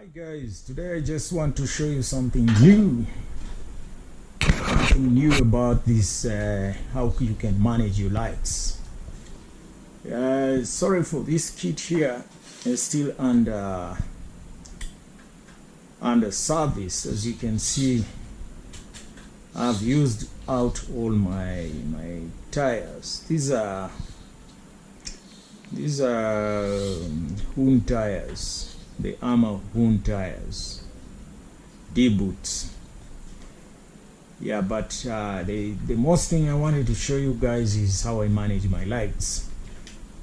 Hi guys, today I just want to show you something new. Something new about this, uh, how you can manage your lights. Uh, sorry for this kit here, it's still under under service. As you can see, I've used out all my my tires. These are these are um, Hoon tires, the Armour wound tires, D boots. Yeah, but uh, the the most thing I wanted to show you guys is how I manage my lights.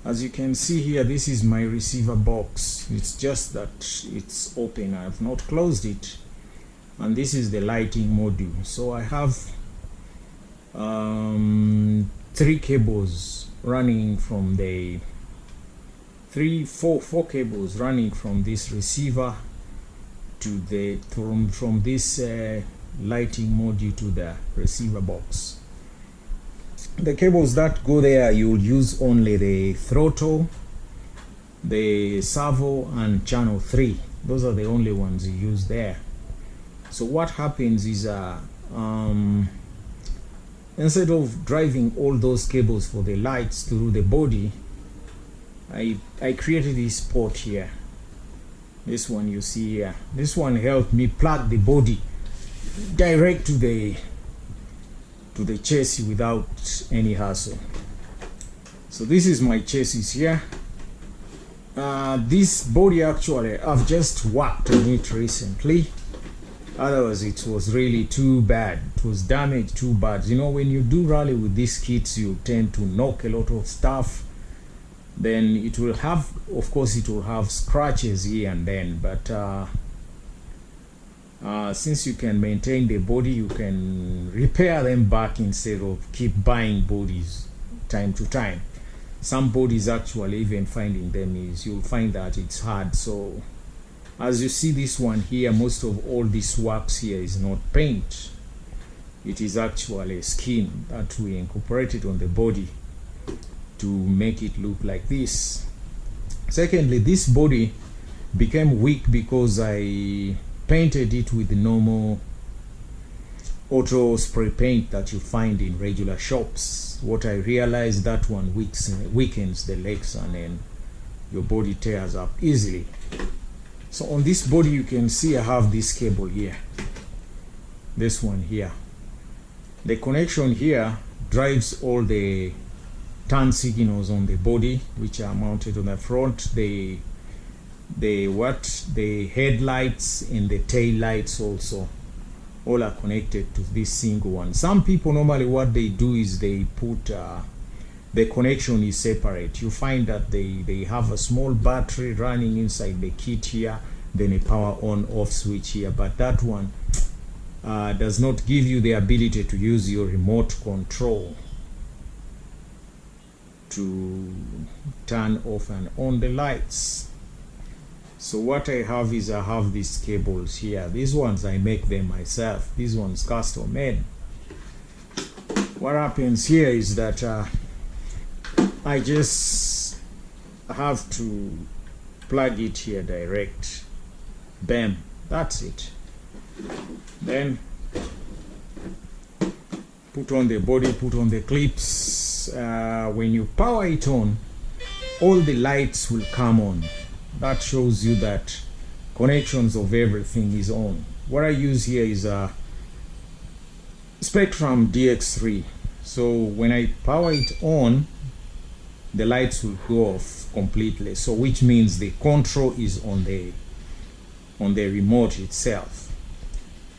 As you can see here, this is my receiver box. It's just that it's open. I have not closed it, and this is the lighting module. So I have um, three cables running from the three four four cables running from this receiver to the from from this uh, lighting module to the receiver box. The cables that go there you'll use only the throttle the servo and channel 3 those are the only ones you use there. So what happens is uh, um, instead of driving all those cables for the lights through the body I, I created this port here. This one you see here. This one helped me plug the body direct to the to the chassis without any hassle. So this is my chassis here. Uh, this body actually I've just worked on it recently. Otherwise it was really too bad. It was damaged too bad. You know when you do rally with these kits you tend to knock a lot of stuff then it will have of course it will have scratches here and then but uh, uh, since you can maintain the body you can repair them back instead of keep buying bodies time to time. Some bodies actually even finding them is you'll find that it's hard. So as you see this one here most of all this wax here is not paint. It is actually a skin that we incorporated on the body to make it look like this. Secondly this body became weak because I painted it with normal auto spray paint that you find in regular shops. What I realized that one weaks, weakens the legs and then your body tears up easily. So on this body you can see I have this cable here. This one here. The connection here drives all the turn signals on the body which are mounted on the front. The the what? The headlights and the tail lights also. All are connected to this single one. Some people normally what they do is they put uh, the connection is separate. You find that they they have a small battery running inside the kit here then a power on off switch here. But that one uh, does not give you the ability to use your remote control to turn off and on the lights. So what I have is I have these cables here. These ones I make them myself. These ones custom made. What happens here is that uh, I just have to plug it here direct. Bam. That's it. Then put on the body put on the clips uh, when you power it on all the lights will come on. That shows you that connections of everything is on. What I use here is a Spektrum DX3 so when I power it on the lights will go off completely. So which means the control is on the on the remote itself.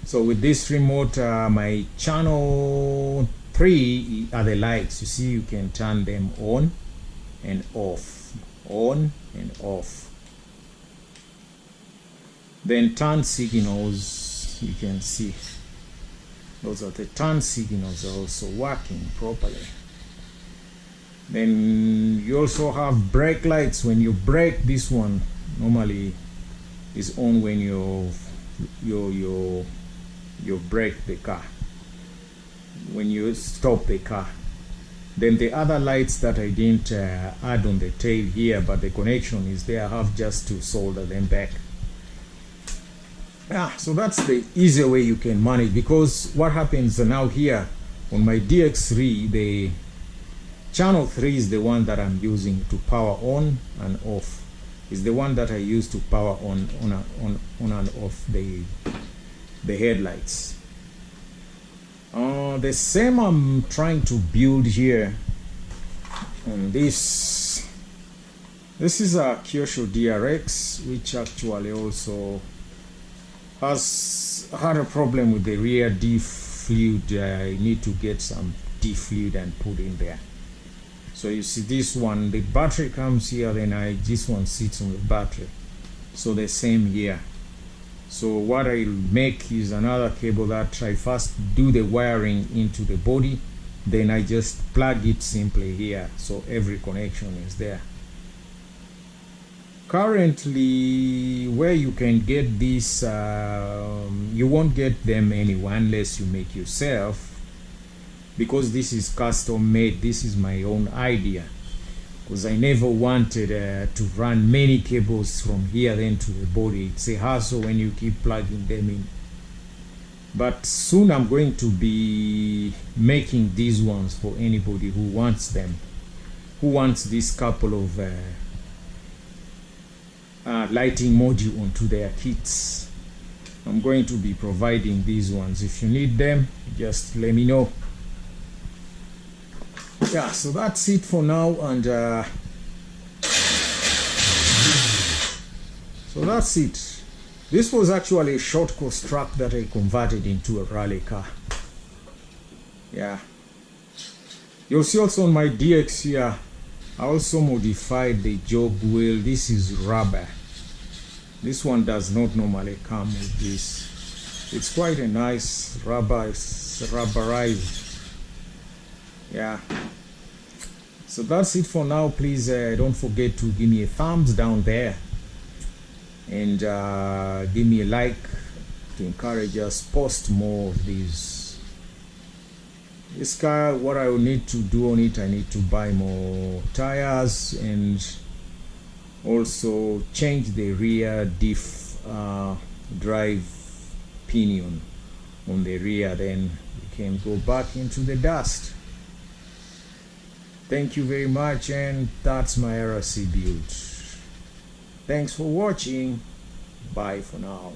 So with this remote uh, my channel 3 are the lights you see you can turn them on and off on and off. Then turn signals you can see. Those are the turn signals are also working properly. Then you also have brake lights. When you brake this one normally is on when you you you you brake the car when you stop the car. Then the other lights that I didn't uh, add on the tail here but the connection is there I have just to solder them back. Ah so that's the easier way you can manage because what happens now here on my DX3 the channel 3 is the one that I'm using to power on and off. Is the one that I use to power on on a, on on and off the the headlights uh, the same I'm trying to build here on this. This is a Kyosho DRX which actually also has had a problem with the rear diff fluid I need to get some diff fluid and put in there. So you see this one the battery comes here then I this one sits on the battery. So the same here so what I'll make is another cable that I first do the wiring into the body then I just plug it simply here so every connection is there. Currently where you can get this um, you won't get them anywhere unless you make yourself because this is custom made this is my own idea because I never wanted uh, to run many cables from here then to the body. It's a hassle when you keep plugging them in. But soon I'm going to be making these ones for anybody who wants them. Who wants this couple of uh, uh, lighting module onto their kits. I'm going to be providing these ones. If you need them just let me know yeah so that's it for now and uh, so that's it. This was actually a short course truck that I converted into a rally car. Yeah. You'll see also on my DX here I also modified the jog wheel. This is rubber. This one does not normally come with this. It's quite a nice rubber it's rubberized. Yeah so that's it for now. Please uh, don't forget to give me a thumbs down there. And uh, give me a like to encourage us. Post more of these. This car what I will need to do on it I need to buy more tires and also change the rear diff uh, drive pinion on the rear. Then we can go back into the dust thank you very much and that's my RC build thanks for watching. Bye for now